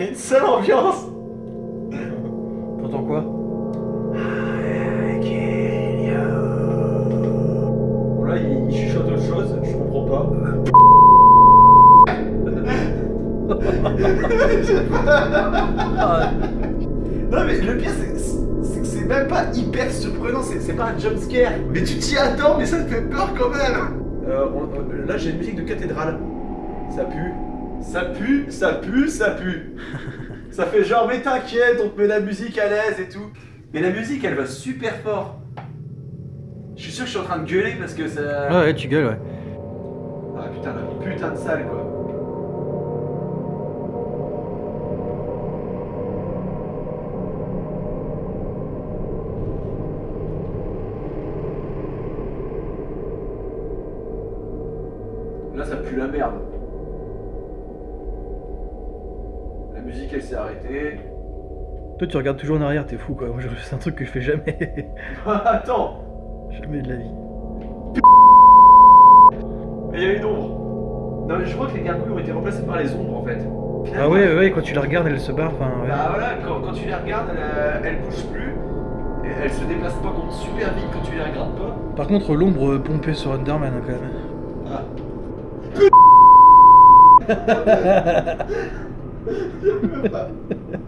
y a une seule ambiance. T'entends quoi? Bon là, il, il chuchote autre chose, je comprends pas. Non mais le pire c'est c'est que c'est même pas hyper surprenant, c'est c'est pas un jump scare. Mais tu t'y attends, mais ça te fait peur quand même. Euh, on- euh, là j'ai une musique de cathédrale. Ça pue. Ça pue, ça pue, ça pue. ça fait genre mais t'inquiète, on te met la musique à l'aise et tout. Mais la musique elle va super fort. Je suis sûr que je suis en train de gueuler parce que ça... Ouais, ouais, tu gueules, ouais. Ah putain, la putain de salle quoi. Là ça pue la merde. La musique elle s'est arrêtée. Toi, tu regardes toujours en arrière, t'es fou, quoi. Moi, je- C'est un truc que je fais jamais. Attends jamais de la vie. Mais il y a une ombre. Non mais je crois que les gargouilles ont été remplacées par les ombres en fait. Ah Finalement, ouais, ouais, quand tu la regardes, elle se barre, enfin, ouais. Bah voilà, quand, quand tu les regardes, elle, euh, elle bouge plus. Et elle se déplace pas contre super vite quand tu les regardes pas. Par contre, l'ombre pompée sur Underman, quand même. Ah. ちょっと待って。